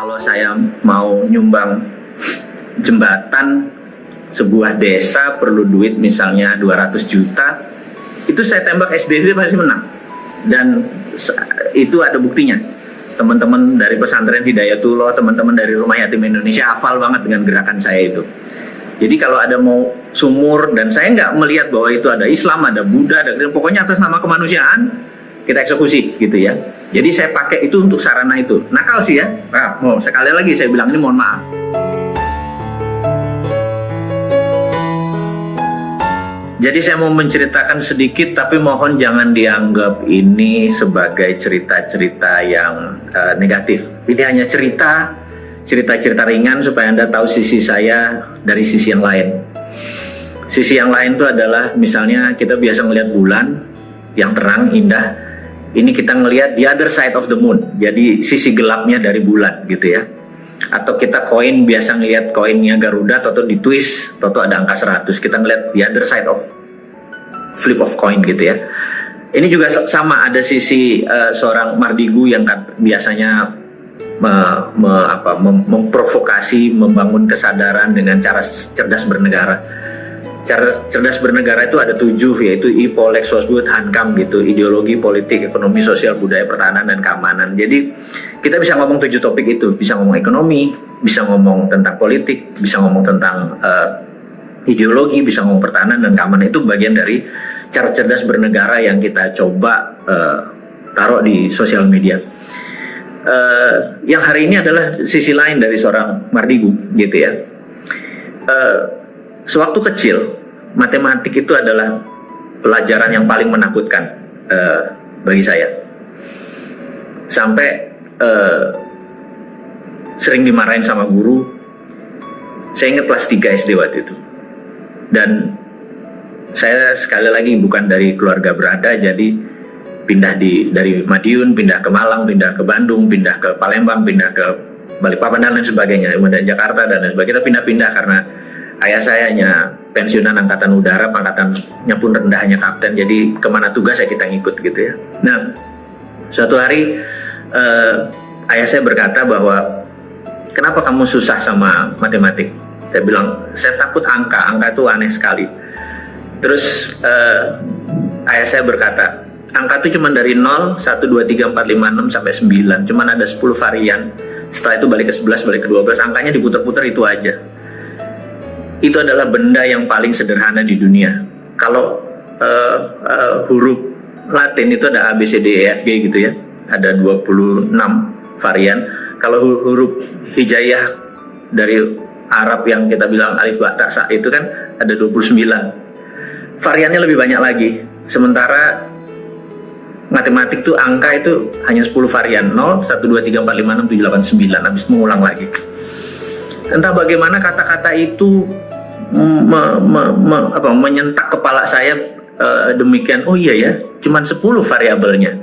Kalau saya mau nyumbang jembatan sebuah desa perlu duit misalnya 200 juta, itu saya tembak SDB pasti menang. Dan itu ada buktinya. Teman-teman dari pesantren Hidayatullah, teman-teman dari Rumah Yatim Indonesia hafal banget dengan gerakan saya itu. Jadi kalau ada mau sumur dan saya nggak melihat bahwa itu ada Islam, ada Buddha, ada pokoknya atas nama kemanusiaan kita eksekusi gitu ya. Jadi saya pakai itu untuk sarana itu. Nakal sih ya. Nah, mau sekali lagi saya bilang ini mohon maaf. Jadi saya mau menceritakan sedikit tapi mohon jangan dianggap ini sebagai cerita-cerita yang uh, negatif. Ini hanya cerita cerita-cerita ringan supaya Anda tahu sisi saya dari sisi yang lain. Sisi yang lain itu adalah misalnya kita biasa melihat bulan yang terang, indah. Ini kita ngelihat the other side of the moon. Jadi sisi gelapnya dari bulan gitu ya. Atau kita koin biasa ngelihat koinnya Garuda atau di twist atau ada angka 100. Kita ngelihat the other side of flip of coin gitu ya. Ini juga sama ada sisi uh, seorang Mardigu yang biasanya me, me, apa, mem, memprovokasi, membangun kesadaran dengan cara cerdas bernegara. Cara cerdas bernegara itu ada tujuh yaitu IPO, Lex Wosbud, Hankam gitu, ideologi, politik, ekonomi, sosial, budaya, pertahanan dan keamanan. Jadi kita bisa ngomong tujuh topik itu, bisa ngomong ekonomi, bisa ngomong tentang politik, bisa ngomong tentang uh, ideologi, bisa ngomong pertahanan dan keamanan itu bagian dari cara cerdas bernegara yang kita coba uh, taruh di sosial media. Uh, yang hari ini adalah sisi lain dari seorang Mardigu, gitu ya. Uh, sewaktu kecil, matematik itu adalah pelajaran yang paling menakutkan uh, bagi saya. Sampai uh, sering dimarahin sama guru. Saya ingat kelas 3 SD waktu itu. Dan saya sekali lagi bukan dari keluarga berada jadi pindah di dari Madiun pindah ke Malang pindah ke Bandung pindah ke Palembang pindah ke Balikpapan dan lain sebagainya kemudian Jakarta dan lain sebagainya kita pindah-pindah karena ayah saya hanya pensiunan angkatan udara pangkatannya pun rendah hanya kapten jadi ke mana tugas ya kita ngikut gitu ya nah suatu hari eh, ayah saya berkata bahwa kenapa kamu susah sama matematik saya bilang saya takut angka angka itu aneh sekali Terus uh, ayah saya berkata, angka itu cuma dari 0, 1, 2, 3, 4, 5, 6 sampai 9. Cuma ada 10 varian. Setelah itu balik ke 11, balik ke 12. Angkanya diputar-putar itu aja. Itu adalah benda yang paling sederhana di dunia. Kalau uh, uh, huruf Latin itu ada A, B, C, D, E, F, G gitu ya. Ada 26 varian. Kalau huruf hijayah dari Arab yang kita bilang alif ba ta sa itu kan ada 29 variannya lebih banyak lagi. Sementara matematik tuh angka itu hanya 10 varian 0, 1, 2, 3, 4, 5, 6, 7, 8, 9 habis mengulang lagi entah bagaimana kata-kata itu me, me, me, apa, menyentak kepala saya uh, demikian oh iya ya cuman 10 variabelnya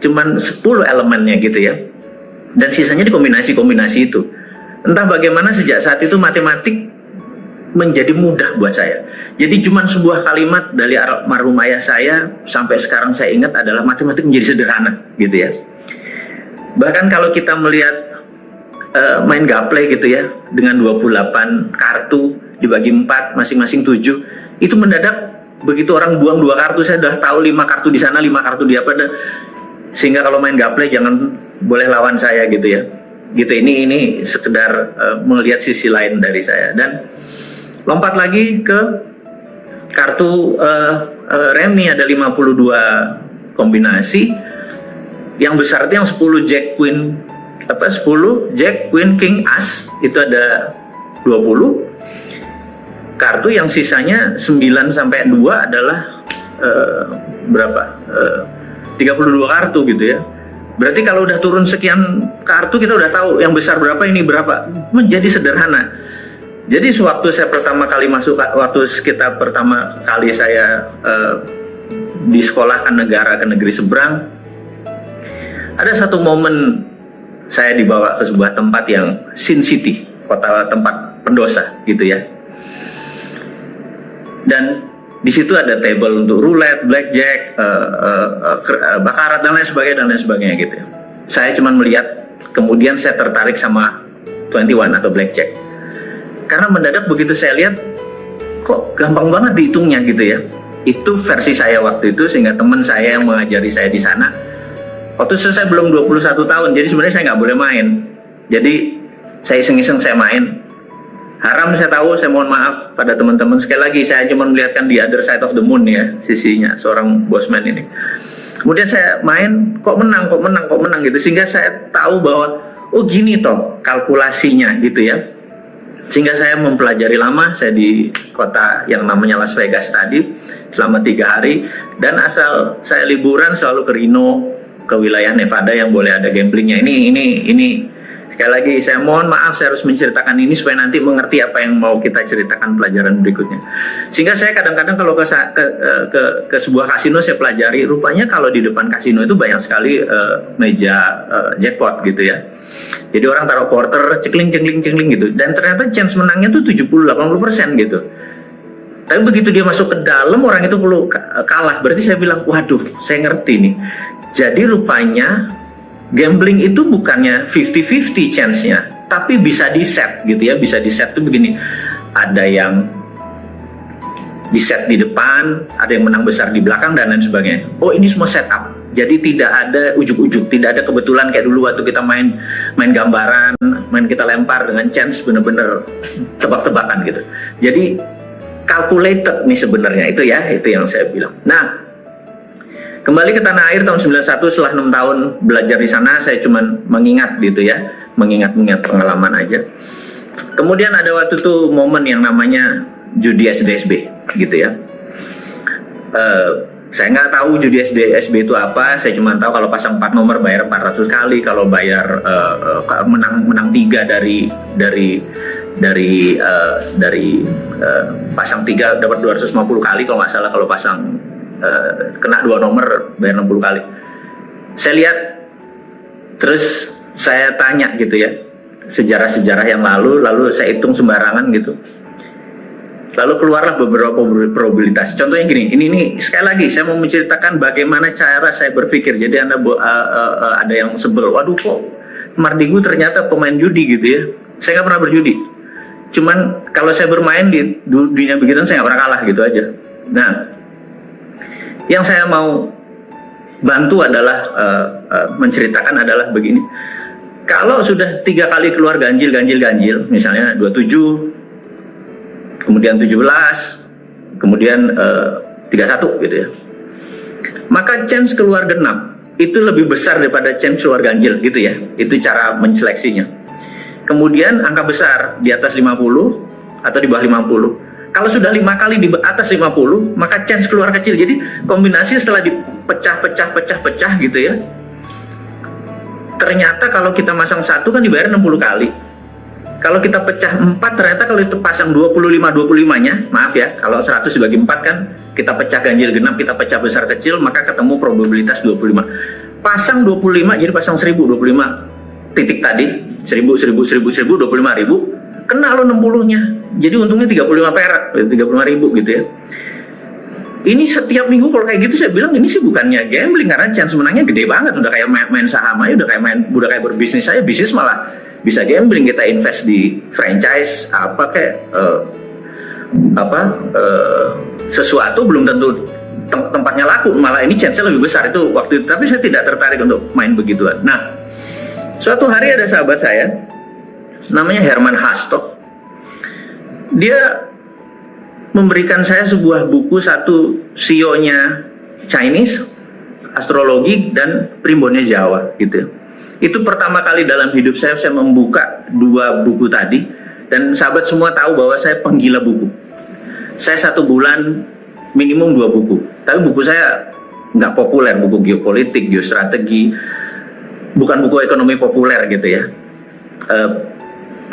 cuman 10 elemennya gitu ya dan sisanya dikombinasi-kombinasi itu entah bagaimana sejak saat itu matematik menjadi mudah buat saya. Jadi cuma sebuah kalimat dari almarhum ayah saya sampai sekarang saya ingat adalah matematik menjadi sederhana gitu ya. Bahkan kalau kita melihat uh, main gaple gitu ya dengan 28 kartu dibagi 4 masing-masing 7 itu mendadak begitu orang buang dua kartu saya sudah tahu lima kartu di sana lima kartu di apa dan sehingga kalau main gaple jangan boleh lawan saya gitu ya. Gitu ini ini sekedar uh, melihat sisi lain dari saya. Dan lompat lagi ke kartu uh, uh, remi ada 52 kombinasi. Yang besar itu yang 10 jack queen apa 10 jack queen king as itu ada 20 kartu yang sisanya 9 sampai 2 adalah uh, berapa? Uh, 32 kartu gitu ya. Berarti kalau udah turun sekian kartu kita udah tahu yang besar berapa ini berapa. Menjadi sederhana. Jadi sewaktu saya pertama kali masuk, waktu kita pertama kali saya uh, di sekolahkan negara ke negeri seberang, ada satu momen saya dibawa ke sebuah tempat yang Sin City, kota tempat pendosa gitu ya. Dan di situ ada table untuk roulette, blackjack, uh, uh, uh, bakarat dan lain sebagainya dan lain sebagainya gitu. Ya. Saya cuma melihat kemudian saya tertarik sama 21 atau blackjack. Karena mendadak begitu saya lihat, kok gampang banget dihitungnya gitu ya. Itu versi saya waktu itu sehingga teman saya yang mengajari saya di sana. Waktu saya belum 21 tahun, jadi sebenarnya saya nggak boleh main. Jadi saya iseng-iseng saya main. Haram saya tahu, saya mohon maaf pada teman-teman. Sekali lagi saya cuma melihatkan di other side of the moon ya, sisinya seorang bosman ini. Kemudian saya main, kok menang, kok menang, kok menang gitu. Sehingga saya tahu bahwa, oh gini toh kalkulasinya gitu ya. Sehingga saya mempelajari lama, saya di kota yang namanya Las Vegas tadi, selama tiga hari. Dan asal saya liburan selalu ke Reno, ke wilayah Nevada yang boleh ada gamblingnya. Ini, ini, ini Sekali lagi saya mohon maaf saya harus menceritakan ini supaya nanti mengerti apa yang mau kita ceritakan pelajaran berikutnya. Sehingga saya kadang-kadang kalau ke, ke, ke, ke sebuah kasino saya pelajari, rupanya kalau di depan kasino itu banyak sekali uh, meja uh, jackpot gitu ya. Jadi orang taruh quarter, cekling, cekling, cekling gitu. Dan ternyata chance menangnya tuh 70-80% gitu. Tapi begitu dia masuk ke dalam, orang itu perlu kalah. Berarti saya bilang, waduh, saya ngerti nih. Jadi rupanya gambling itu bukannya 50-50 chance-nya, tapi bisa di set gitu ya, bisa di set tuh begini. Ada yang di set di depan, ada yang menang besar di belakang dan lain sebagainya. Oh ini semua setup. Jadi tidak ada ujuk-ujuk, tidak ada kebetulan kayak dulu waktu kita main main gambaran, main kita lempar dengan chance bener-bener tebak-tebakan gitu. Jadi calculated nih sebenarnya itu ya, itu yang saya bilang. Nah, Kembali ke tanah air tahun 91 setelah enam tahun belajar di sana saya cuma mengingat gitu ya, mengingat-ingat pengalaman aja. Kemudian ada waktu itu momen yang namanya judi SDSB gitu ya. Uh, saya nggak tahu judi SDSB itu apa, saya cuma tahu kalau pasang 4 nomor bayar 400 kali, kalau bayar uh, menang menang tiga dari dari dari uh, dari uh, pasang tiga dapat 250 kali kalau nggak salah kalau pasang uh, kena dua nomor bayar 60 kali. Saya lihat terus saya tanya gitu ya sejarah-sejarah yang lalu lalu saya hitung sembarangan gitu. Lalu keluarlah beberapa probabilitas. Contohnya gini ini ini sekali lagi saya mau menceritakan bagaimana cara saya berpikir. Jadi anda uh, uh, uh, ada yang sebel waduh kok Mardigu ternyata pemain judi gitu ya. Saya nggak pernah berjudi. Cuman kalau saya bermain di dunia begitu saya nggak pernah kalah gitu aja. Nah yang saya mau bantu adalah uh, uh, menceritakan adalah begini. Kalau sudah tiga kali keluar ganjil, ganjil, ganjil, misalnya 27, kemudian 17, kemudian uh, 31 gitu ya. Maka chance keluar genap itu lebih besar daripada chance keluar ganjil gitu ya. Itu cara menseleksinya. Kemudian angka besar di atas 50 atau di bawah 50 kalau sudah lima kali di atas 50, maka chance keluar kecil. Jadi kombinasi setelah dipecah-pecah-pecah-pecah gitu ya. Ternyata kalau kita masang satu kan dibayar 60 kali. Kalau kita pecah 4 ternyata kalau itu pasang 25 25-nya, maaf ya, kalau 100 dibagi 4 kan kita pecah ganjil genap, kita pecah besar kecil, maka ketemu probabilitas 25. Pasang 25 jadi pasang 1000 25 titik tadi, 1000 1000 1000 1000 25 ribu kena lo 60-nya. Jadi untungnya 35 perak, 35 ribu gitu ya. Ini setiap minggu kalau kayak gitu saya bilang ini sih bukannya gambling karena chance menangnya gede banget udah kayak main, main saham aja udah kayak main udah kayak berbisnis saya bisnis malah bisa gambling kita invest di franchise apa kayak uh, apa uh, sesuatu belum tentu tem tempatnya laku malah ini chance lebih besar itu waktu itu tapi saya tidak tertarik untuk main begituan. Nah suatu hari ada sahabat saya namanya Herman Hastok. Dia memberikan saya sebuah buku satu sionya Chinese, astrologi dan primbonnya Jawa gitu. Itu pertama kali dalam hidup saya saya membuka dua buku tadi dan sahabat semua tahu bahwa saya penggila buku. Saya satu bulan minimum dua buku. Tapi buku saya nggak populer, buku geopolitik, geostrategi, bukan buku ekonomi populer gitu ya. Uh,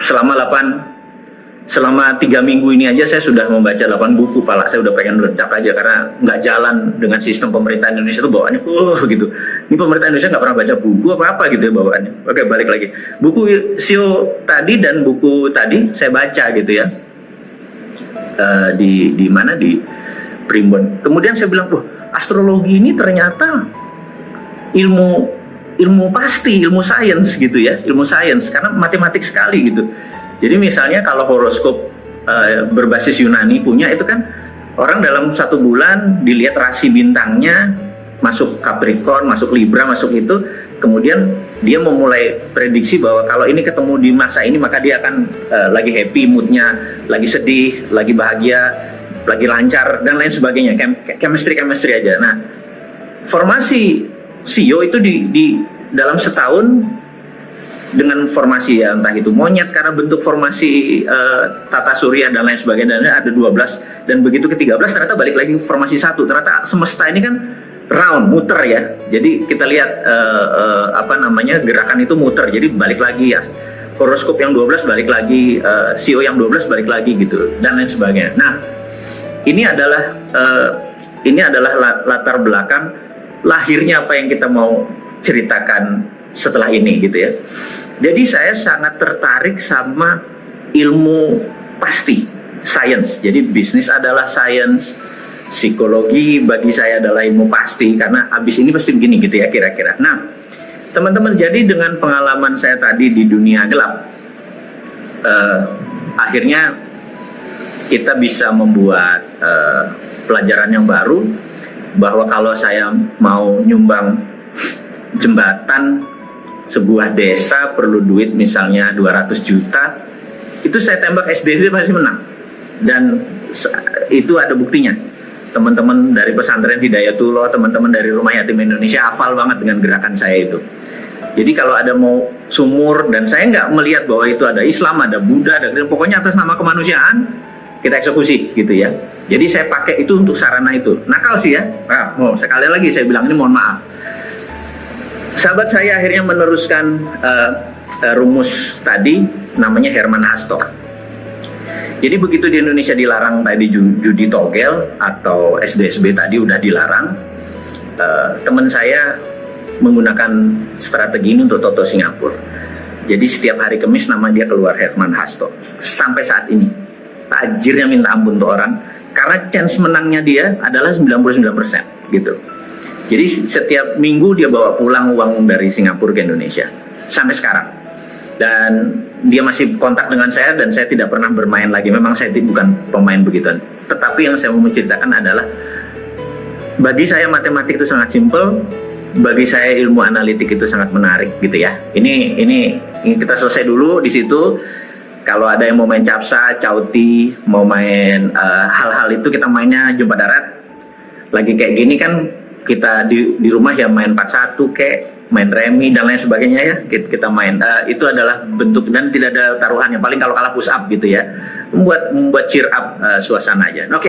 selama 8 selama tiga minggu ini aja saya sudah membaca 8 buku pala saya udah pengen meledak aja karena nggak jalan dengan sistem pemerintah Indonesia itu bawaannya uh gitu. Ini pemerintah Indonesia nggak pernah baca buku apa apa gitu ya bawaannya. Oke balik lagi. Buku Sio tadi dan buku tadi saya baca gitu ya. Uh, di di mana? Di Primbon. Kemudian saya bilang tuh astrologi ini ternyata ilmu ilmu pasti, ilmu sains gitu ya, ilmu sains karena matematik sekali gitu. Jadi misalnya kalau horoskop uh, berbasis Yunani punya itu kan orang dalam satu bulan dilihat rasi bintangnya masuk Capricorn, masuk Libra, masuk itu, kemudian dia memulai prediksi bahwa kalau ini ketemu di masa ini maka dia akan uh, lagi happy moodnya, lagi sedih, lagi bahagia, lagi lancar dan lain sebagainya, chemistry chemistry aja. Nah, formasi CEO itu di, di dalam setahun dengan formasi ya entah itu monyet karena bentuk formasi uh, tata surya dan lain sebagainya dan ada 12 dan begitu ke 13 ternyata balik lagi formasi satu. Ternyata semesta ini kan round muter ya. Jadi kita lihat uh, uh, apa namanya gerakan itu muter. Jadi balik lagi ya. Horoskop yang 12 balik lagi uh, CEO yang 12 balik lagi gitu dan lain sebagainya. Nah ini adalah uh, ini adalah latar belakang lahirnya apa yang kita mau ceritakan setelah ini gitu ya. Jadi saya sangat tertarik sama ilmu pasti, science. Jadi bisnis adalah science, psikologi bagi saya adalah ilmu pasti karena abis ini pasti begini gitu ya kira-kira. Nah, teman-teman jadi dengan pengalaman saya tadi di dunia gelap, uh, akhirnya kita bisa membuat uh, pelajaran yang baru bahwa kalau saya mau nyumbang jembatan sebuah desa perlu duit misalnya 200 juta itu saya tembak SDB pasti menang. Dan itu ada buktinya. Teman-teman dari pesantren Hidayatullah teman-teman dari Rumah Yatim Indonesia hafal banget dengan gerakan saya itu. Jadi kalau ada mau sumur dan saya nggak melihat bahwa itu ada Islam, ada Buddha, ada pokoknya atas nama kemanusiaan kita eksekusi gitu ya. Jadi saya pakai itu untuk sarana itu. Nakal sih ya. Nah, oh, sekali lagi saya bilang ini mohon maaf sahabat saya akhirnya meneruskan uh, uh, rumus tadi namanya Herman Hasto. Jadi begitu di Indonesia dilarang tadi judi togel atau SDSB tadi udah dilarang, uh, teman saya menggunakan strategi ini untuk Toto Singapura. Jadi setiap hari Kamis nama dia keluar Herman Hasto. Sampai saat ini tajirnya minta ampun untuk orang karena chance menangnya dia adalah 99% gitu. Jadi setiap minggu dia bawa pulang uang dari Singapura ke Indonesia sampai sekarang. Dan dia masih kontak dengan saya dan saya tidak pernah bermain lagi. Memang saya bukan pemain begituan. Tetapi yang saya mau menceritakan adalah bagi saya matematik itu sangat simpel, bagi saya ilmu analitik itu sangat menarik gitu ya. Ini, ini kita selesai dulu di situ. Kalau ada yang mau main capsa, cauti, mau main eh, hal-hal uh, itu kita mainnya jumpa darat. Lagi kayak gini kan kita di, di rumah ya main 41 kayak main remi dan lain sebagainya ya kita main uh, itu adalah bentuk dan tidak ada taruhannya paling kalau kalah push up gitu ya membuat membuat cheer up uh, suasana aja oke okay.